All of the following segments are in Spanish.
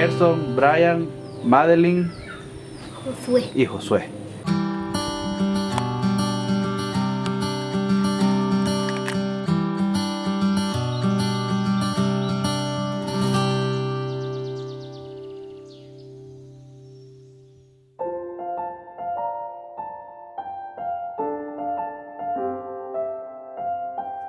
Gerson, Brian, Madeline Josué. y Josué.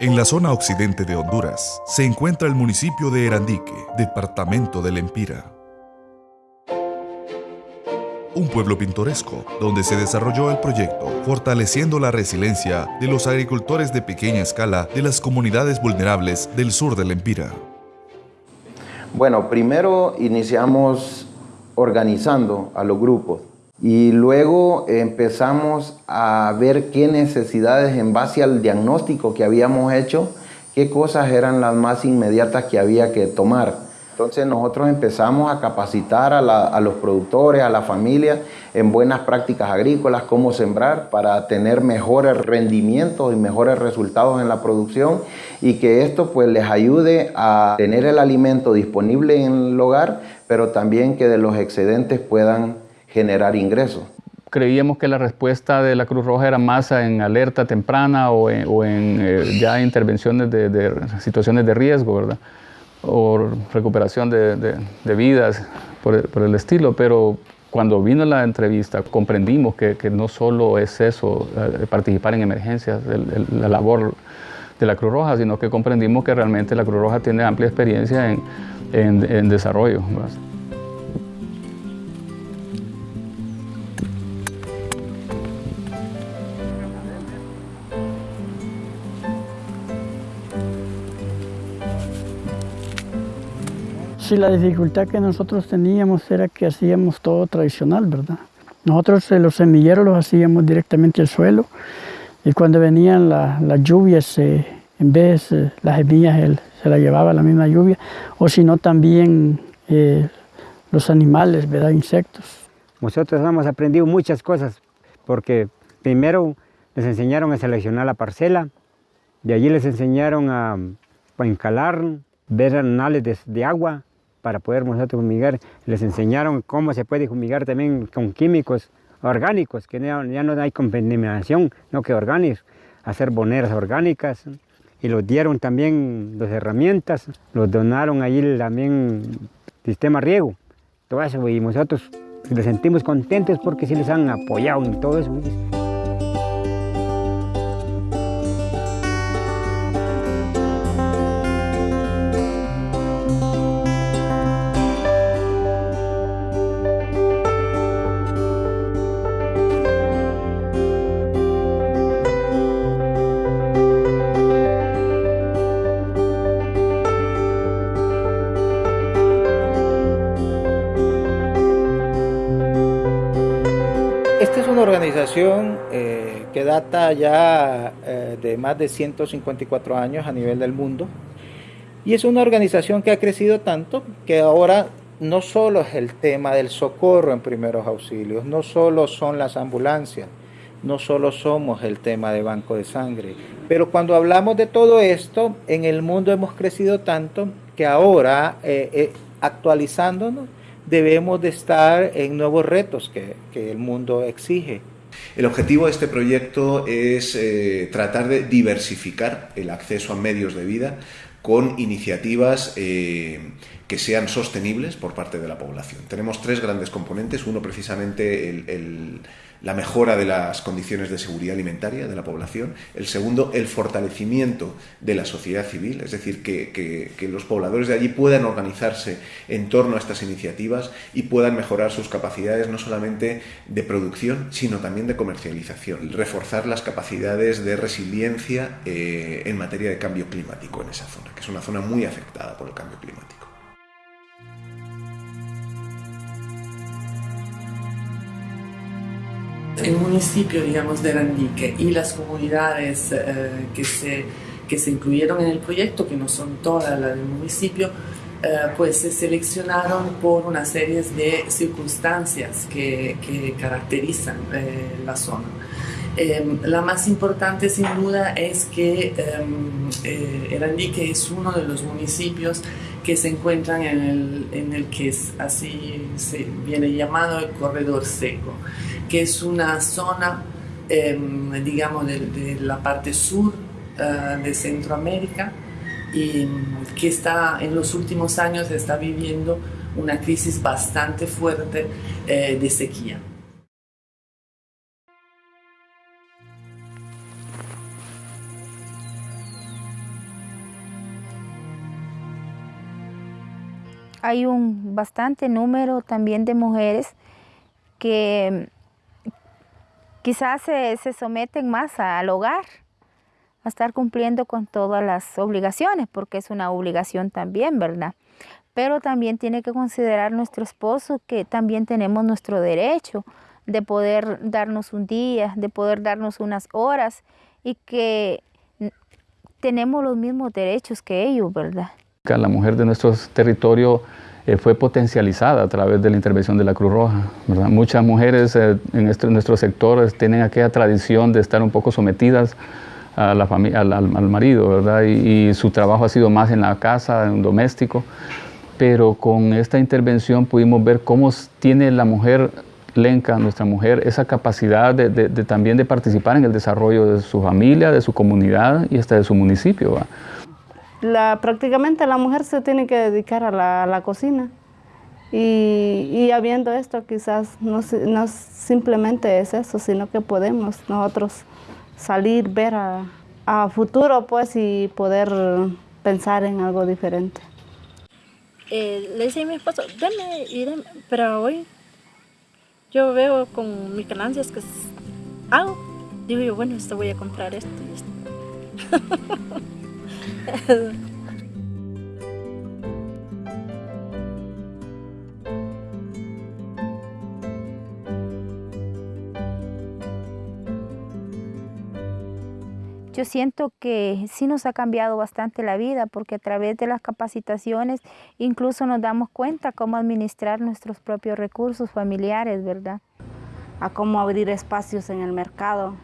En la zona occidente de Honduras se encuentra el municipio de Erandique, departamento del Empira. Un pueblo pintoresco donde se desarrolló el proyecto, fortaleciendo la resiliencia de los agricultores de pequeña escala de las comunidades vulnerables del sur del Empira. Bueno, primero iniciamos organizando a los grupos y luego empezamos a ver qué necesidades en base al diagnóstico que habíamos hecho, qué cosas eran las más inmediatas que había que tomar. Entonces nosotros empezamos a capacitar a, los productores, a la familia en buenas prácticas agrícolas, cómo sembrar para tener mejores rendimientos y mejores resultados en la producción y que esto pues les ayude a tener el alimento disponible en el hogar, pero también que de los excedentes puedan generar ingresos. Creíamos que la respuesta de la Cruz Roja era más en alerta temprana o en, eh, ya intervenciones de, situaciones de riesgo, ¿verdad? O recuperación de, vidas por, el estilo, pero cuando vino la entrevista comprendimos que, no solo es eso, eh, participar en emergencias, la labor de la Cruz Roja, sino que comprendimos que realmente la Cruz Roja tiene amplia experiencia en, en desarrollo. Sí, la dificultad que nosotros teníamos era que hacíamos todo tradicional, ¿verdad? Nosotros eh, los semilleros los hacíamos directamente al suelo y cuando venían las lluvias, eh, en vez eh, las semillas se las llevaba la misma lluvia, o si no también los animales, ¿verdad? Insectos. Nosotros hemos aprendido muchas cosas porque primero les enseñaron a seleccionar la parcela, de allí les enseñaron a, a encalar, ver anales de agua, para poder nosotros fumigar. Les enseñaron cómo se puede fumigar también con químicos orgánicos, que ya, no hay contaminación, no que orgánicos, hacer boneras orgánicas. Y los dieron también las herramientas, los donaron ahí también sistema riego, todo eso. Y nosotros nos sentimos contentos porque sí les han apoyado en todo eso. Eh, que data ya eh, de más de 154 años a nivel del mundo y es una organización que ha crecido tanto que ahora no solo es el tema del socorro en primeros auxilios, no solo son las ambulancias, no solo somos el tema de banco de sangre, pero cuando hablamos de todo esto, en el mundo hemos crecido tanto que ahora, eh, actualizándonos, debemos de estar en nuevos retos que el mundo exige. El objetivo de este proyecto es eh, tratar de diversificar el acceso a medios de vida con iniciativas eh, que sean sostenibles por parte de la población. Tenemos tres grandes componentes. Uno, precisamente, la mejora de las condiciones de seguridad alimentaria de la población. El segundo, el fortalecimiento de la sociedad civil, es decir, que, los pobladores de allí puedan organizarse en torno a estas iniciativas y puedan mejorar sus capacidades no solamente de producción, sino también de comercialización. Reforzar las capacidades de resiliencia eh, en materia de cambio climático en esa zona, que es una zona muy afectada por el cambio climático. el municipio, digamos, de Randique y las comunidades eh, que, se, que se incluyeron en el proyecto, que no son todas las del municipio, eh, pues se seleccionaron por una serie de circunstancias que, que caracterizan eh, la zona. Em, la más importante sin duda es que eh, es uno de los municipios que se encuentran en el, en el que es, así se viene llamado el corredor seco, que es una zona, em, digamos, de, la parte sur uh, de Centroamérica y que está en los últimos años está viviendo una crisis bastante fuerte eh, de sequía. Hay un bastante número también de mujeres que quizás se, someten más al hogar, a estar cumpliendo con todas las obligaciones, porque es una obligación también, ¿verdad? Pero también tiene que considerar nuestro esposo que también tenemos nuestro derecho de poder darnos un día, de poder darnos unas horas y que tenemos los mismos derechos que ellos, ¿verdad? La mujer de nuestro territorio eh, fue potencializada a través de la intervención de la Cruz Roja. Muchas mujeres eh, en, este, nuestro sector tienen aquella tradición de estar un poco sometidas a la al, al, marido, ¿verdad? Y, su trabajo ha sido más en la casa, en doméstico. Pero con esta intervención pudimos ver cómo tiene la mujer lenca, nuestra mujer, esa capacidad de, también de participar en el desarrollo de su familia, de su comunidad y hasta de su municipio la, prácticamente la mujer se tiene que dedicar a la, cocina. Y, y, habiendo esto, quizás no, no, simplemente es eso, sino que podemos nosotros salir, ver a, futuro, pues, y poder pensar en algo diferente. Eh, le decía a mi esposo, deme y deme, pero hoy yo veo con mis ganancias que hago, digo yo, bueno, esto voy a comprar esto y esto. Yo siento que sí nos ha cambiado bastante la vida porque a través de las capacitaciones incluso nos damos cuenta cómo administrar nuestros propios recursos familiares, ¿verdad? A cómo abrir espacios en el mercado,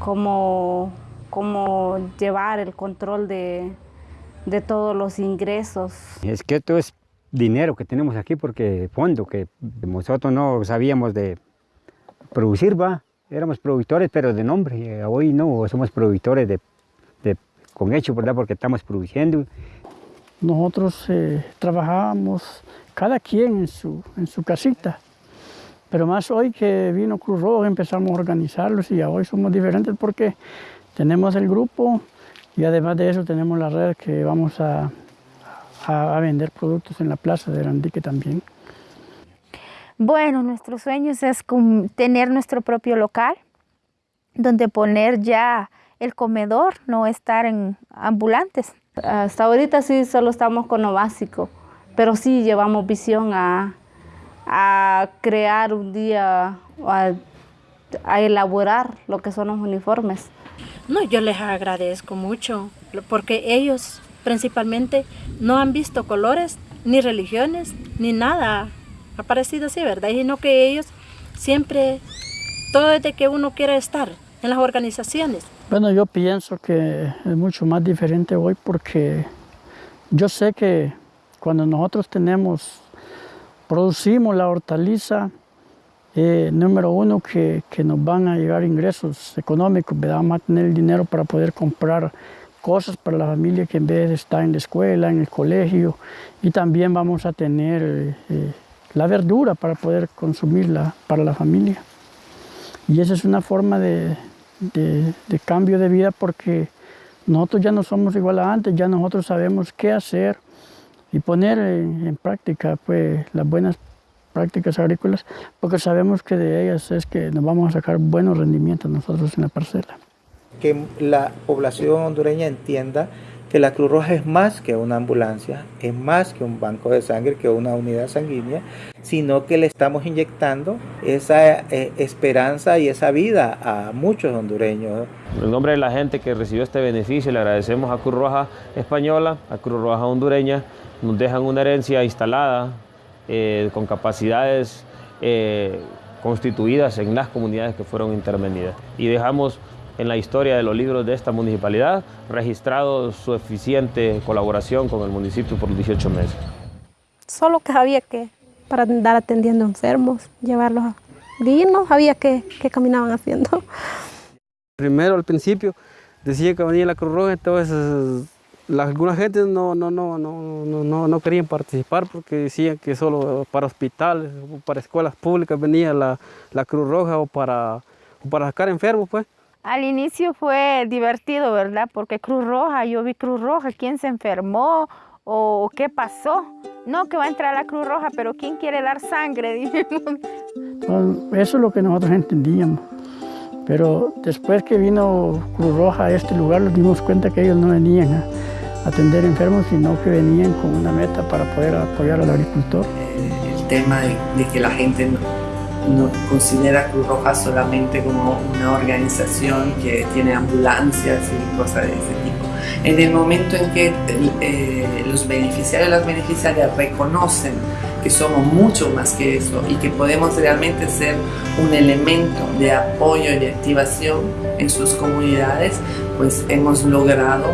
cómo cómo llevar el control de, todos los ingresos. Es que esto es dinero que tenemos aquí porque fondo que nosotros no sabíamos de producir, va, éramos productores pero de nombre, hoy no, somos productores de, con hecho, ¿verdad? Porque estamos produciendo. Nosotros eh, trabajábamos cada quien en su, en su casita, pero más hoy que vino Cruz Roja empezamos a organizarlos y hoy somos diferentes porque tenemos el grupo y además de eso tenemos la red que vamos a, vender productos en la plaza de Randique también. Bueno, nuestro sueño es tener nuestro propio local, donde poner ya el comedor, no estar en ambulantes. Hasta ahorita sí solo estamos con lo básico, pero sí llevamos visión a, crear un día, a elaborar lo que son los uniformes. No, yo les agradezco mucho porque ellos principalmente no han visto colores, ni religiones, ni nada ha parecido así, ¿verdad? Sino que ellos siempre, todo desde que uno quiere estar en las organizaciones. Bueno, yo pienso que es mucho más diferente hoy porque yo sé que cuando nosotros tenemos, producimos la hortaliza, eh, número uno, que, que, nos van a llegar ingresos económicos, vamos a tener el dinero para poder comprar cosas para la familia que en vez de estar en la escuela, en el colegio, y también vamos a tener eh, la verdura para poder consumirla para la familia. Y esa es una forma de, de, cambio de vida porque nosotros ya no somos igual a antes, ya nosotros sabemos qué hacer y poner en, en práctica pues, las buenas prácticas agrícolas, porque sabemos que de ellas es que nos vamos a sacar buenos rendimientos nosotros en la parcela. Que la población hondureña entienda que la Cruz Roja es más que una ambulancia, es más que un banco de sangre, que una unidad sanguínea, sino que le estamos inyectando esa eh, esperanza y esa vida a muchos hondureños. En el nombre de la gente que recibió este beneficio, le agradecemos a Cruz Roja Española, a Cruz Roja Hondureña, nos dejan una herencia instalada eh, con capacidades eh, constituidas en las comunidades que fueron intervenidas. Y dejamos en la historia de los libros de esta municipalidad, registrado su eficiente colaboración con el municipio por 18 meses. Solo que había que, para andar atendiendo enfermos, llevarlos a... No sabía qué, qué caminaban haciendo. Primero, al principio, decía que venía la Cruz Roja, entonces la, alguna gente no, no, no, no, no, no querían participar porque decían que solo para hospitales o para escuelas públicas venía la, la Cruz Roja o para, o para sacar enfermos, pues. Al inicio fue divertido, ¿verdad? Porque Cruz Roja, yo vi Cruz Roja, ¿quién se enfermó o qué pasó? No, que va a entrar la Cruz Roja, pero ¿quién quiere dar sangre? Dijimos. Eso es lo que nosotros entendíamos. Pero después que vino Cruz Roja a este lugar, nos dimos cuenta que ellos no venían a atender enfermos, sino que venían con una meta para poder apoyar al agricultor. El tema de, de que la gente no, no considera Cruz Roja solamente como una organización que tiene ambulancias y cosas de ese tipo. En el momento en que eh, los beneficiarios y las beneficiarias reconocen que somos mucho más que eso y que podemos realmente ser un elemento de apoyo y de activación en sus comunidades, pues hemos logrado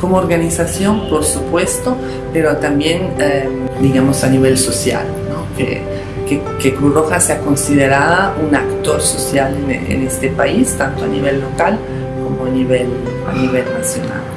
como organización, por supuesto, pero también, eh, digamos, a nivel social, que, que, Cruz Roja sea considerada un actor social en, en, este país, tanto a nivel local como a nivel, a nivel nacional.